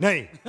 ない。